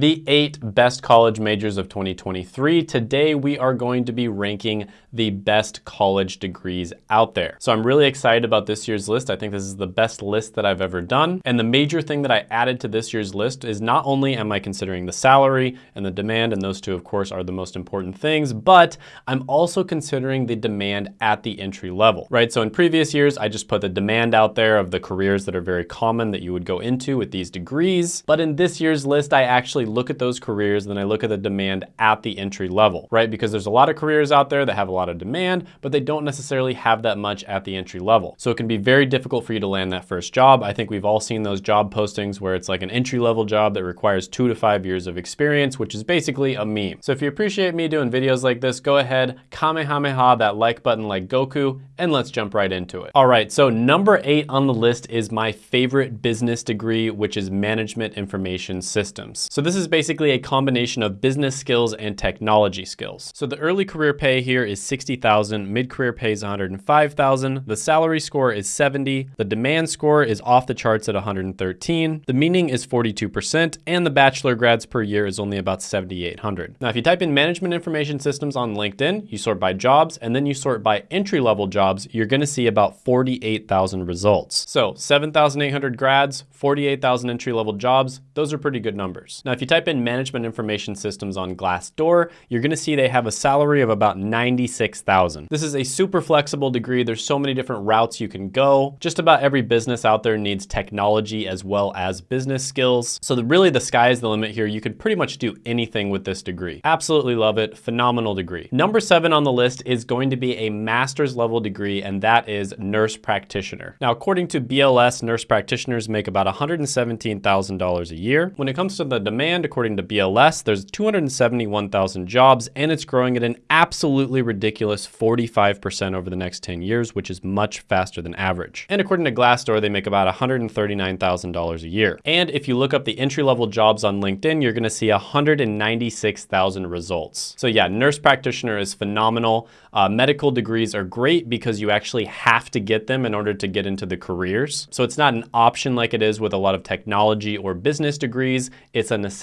the eight best college majors of 2023. Today, we are going to be ranking the best college degrees out there. So I'm really excited about this year's list. I think this is the best list that I've ever done. And the major thing that I added to this year's list is not only am I considering the salary and the demand, and those two, of course, are the most important things, but I'm also considering the demand at the entry level, right? So in previous years, I just put the demand out there of the careers that are very common that you would go into with these degrees. But in this year's list, I actually look at those careers, then I look at the demand at the entry level, right? Because there's a lot of careers out there that have a lot of demand, but they don't necessarily have that much at the entry level. So it can be very difficult for you to land that first job. I think we've all seen those job postings where it's like an entry level job that requires two to five years of experience, which is basically a meme. So if you appreciate me doing videos like this, go ahead, kamehameha that like button like Goku, and let's jump right into it. All right, so number eight on the list is my favorite business degree, which is management information systems. So this is basically a combination of business skills and technology skills. So the early career pay here is 60,000, mid-career pay is 105,000, the salary score is 70, the demand score is off the charts at 113, the meaning is 42%, and the bachelor grads per year is only about 7,800. Now, if you type in management information systems on LinkedIn, you sort by jobs, and then you sort by entry-level jobs, you're gonna see about 48,000 results. So 7,800 grads, 48,000 entry-level jobs, those are pretty good numbers. Now, if you type in management information systems on Glassdoor, you're gonna see they have a salary of about 96,000. This is a super flexible degree. There's so many different routes you can go. Just about every business out there needs technology as well as business skills. So the, really the sky is the limit here. You could pretty much do anything with this degree. Absolutely love it, phenomenal degree. Number seven on the list is going to be a master's level degree, and that is nurse practitioner. Now, according to BLS, nurse practitioners make about $117,000 a year. When it comes to the demand, according to BLS, there's 271,000 jobs, and it's growing at an absolutely ridiculous 45% over the next 10 years, which is much faster than average. And according to Glassdoor, they make about $139,000 a year. And if you look up the entry-level jobs on LinkedIn, you're gonna see 196,000 results. So yeah, nurse practitioner is phenomenal. Uh, medical degrees are great because because you actually have to get them in order to get into the careers. So it's not an option like it is with a lot of technology or business degrees, it's a necessity.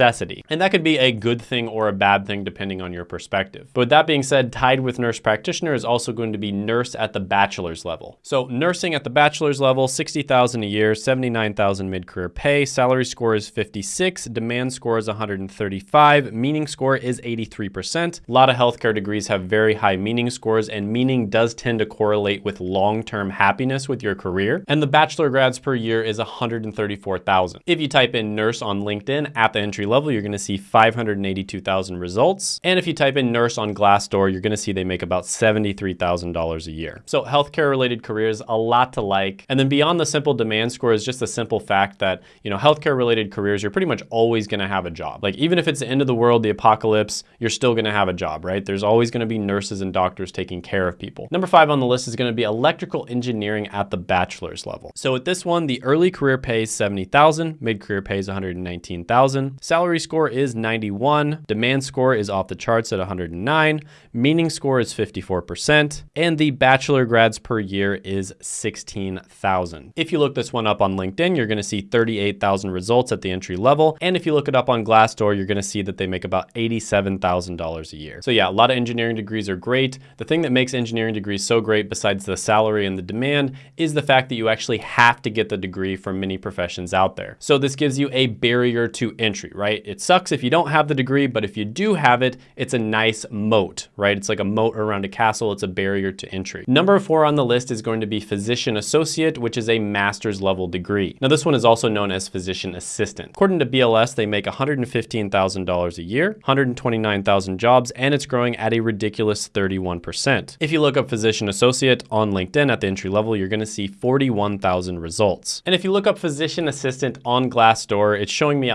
And that could be a good thing or a bad thing depending on your perspective. But with that being said, tied with nurse practitioner is also going to be nurse at the bachelor's level. So nursing at the bachelor's level, 60,000 a year, 79,000 mid-career pay, salary score is 56, demand score is 135, meaning score is 83%. A lot of healthcare degrees have very high meaning scores and meaning does tend to correlate correlate with long-term happiness with your career. And the bachelor grads per year is 134,000. If you type in nurse on LinkedIn at the entry level, you're gonna see 582,000 results. And if you type in nurse on Glassdoor, you're gonna see they make about $73,000 a year. So healthcare related careers, a lot to like. And then beyond the simple demand score is just the simple fact that, you know, healthcare related careers, you're pretty much always gonna have a job. Like even if it's the end of the world, the apocalypse, you're still gonna have a job, right? There's always gonna be nurses and doctors taking care of people. Number five on the list is gonna be electrical engineering at the bachelor's level. So with this one, the early career pay is 70,000, mid-career pay is 119,000, salary score is 91, demand score is off the charts at 109, meaning score is 54%, and the bachelor grads per year is 16,000. If you look this one up on LinkedIn, you're gonna see 38,000 results at the entry level. And if you look it up on Glassdoor, you're gonna see that they make about $87,000 a year. So yeah, a lot of engineering degrees are great. The thing that makes engineering degrees so great besides the salary and the demand is the fact that you actually have to get the degree from many professions out there. So this gives you a barrier to entry, right? It sucks if you don't have the degree, but if you do have it, it's a nice moat, right? It's like a moat around a castle. It's a barrier to entry. Number four on the list is going to be physician associate, which is a master's level degree. Now this one is also known as physician assistant. According to BLS, they make $115,000 a year, 129,000 jobs, and it's growing at a ridiculous 31%. If you look up physician associate, on LinkedIn at the entry level, you're gonna see 41,000 results. And if you look up physician assistant on Glassdoor, it's showing me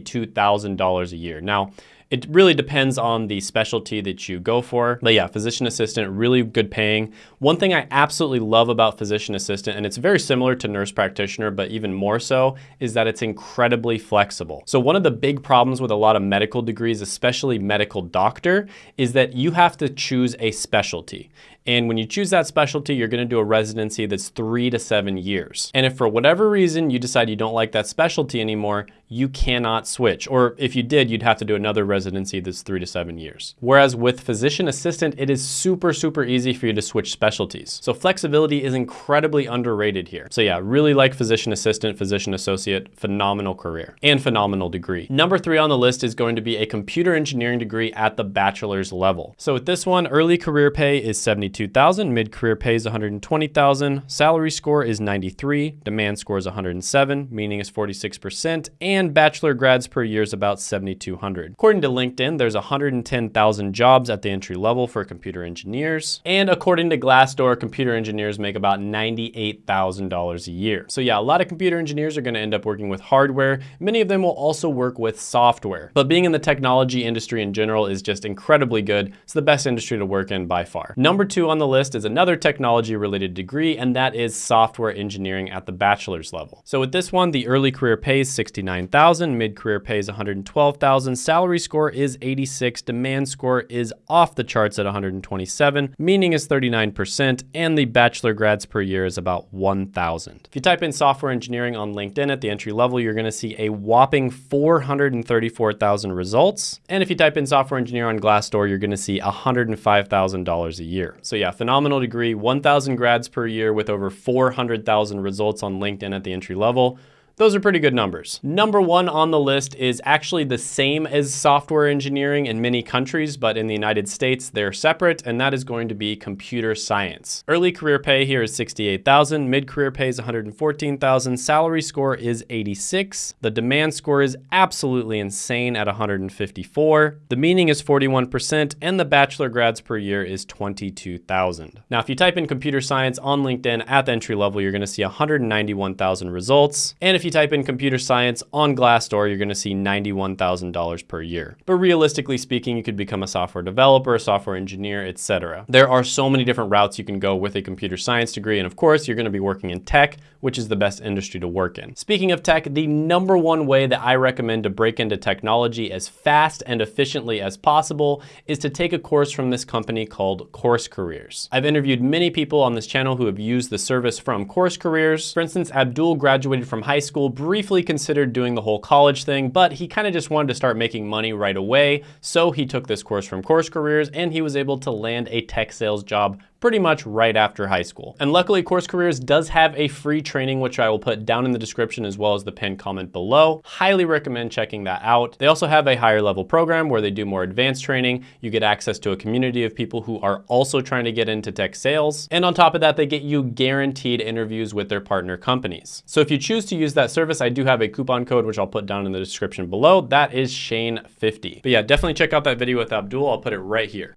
$162,000 a year. Now, It really depends on the specialty that you go for. But yeah, physician assistant, really good paying. One thing I absolutely love about physician assistant, and it's very similar to nurse practitioner, but even more so, is that it's incredibly flexible. So one of the big problems with a lot of medical degrees, especially medical doctor, is that you have to choose a specialty. And when you choose that specialty, you're gonna do a residency that's three to seven years. And if for whatever reason you decide you don't like that specialty anymore, you cannot switch. Or if you did, you'd have to do another residency that's three to seven years. Whereas with physician assistant, it is super, super easy for you to switch specialties. So flexibility is incredibly underrated here. So yeah, really like physician assistant, physician associate, phenomenal career and phenomenal degree. Number three on the list is going to be a computer engineering degree at the bachelor's level. So with this one, early career pay is 72,000, mid-career pay is 120,000, salary score is 93, demand score is 107, meaning is 46%, and and bachelor grads per year is about 7,200. According to LinkedIn, there's 110,000 jobs at the entry level for computer engineers. And according to Glassdoor, computer engineers make about $98,000 a year. So yeah, a lot of computer engineers are gonna end up working with hardware. Many of them will also work with software. But being in the technology industry in general is just incredibly good. It's the best industry to work in by far. Number two on the list is another technology related degree, and that is software engineering at the bachelor's level. So with this one, the early career pays 69 100,000, mid-career pays 112,000, salary score is 86, demand score is off the charts at 127, meaning is 39%, and the bachelor grads per year is about 1,000. If you type in software engineering on LinkedIn at the entry level, you're gonna see a whopping 434,000 results. And if you type in software engineer on Glassdoor, you're gonna see $105,000 a year. So yeah, phenomenal degree, 1,000 grads per year with over 400,000 results on LinkedIn at the entry level. Those are pretty good numbers. Number one on the list is actually the same as software engineering in many countries, but in the United States, they're separate, and that is going to be computer science. Early career pay here is 68,000, mid-career pay is 114,000, salary score is 86, the demand score is absolutely insane at 154, the meaning is 41%, and the bachelor grads per year is 22,000. Now, if you type in computer science on LinkedIn at the entry level, you're gonna see 191,000 results, and if you you type in computer science on Glassdoor, you're gonna see $91,000 per year. But realistically speaking, you could become a software developer, a software engineer, etc. There are so many different routes you can go with a computer science degree. And of course, you're gonna be working in tech, which is the best industry to work in. Speaking of tech, the number one way that I recommend to break into technology as fast and efficiently as possible is to take a course from this company called Course Careers. I've interviewed many people on this channel who have used the service from Course Careers. For instance, Abdul graduated from high school school, briefly considered doing the whole college thing, but he kind of just wanted to start making money right away. So he took this course from Course Careers and he was able to land a tech sales job pretty much right after high school. And luckily Course Careers does have a free training, which I will put down in the description as well as the pinned comment below. Highly recommend checking that out. They also have a higher level program where they do more advanced training. You get access to a community of people who are also trying to get into tech sales. And on top of that, they get you guaranteed interviews with their partner companies. So if you choose to use that service, I do have a coupon code, which I'll put down in the description below. That is Shane50. But yeah, definitely check out that video with Abdul. I'll put it right here.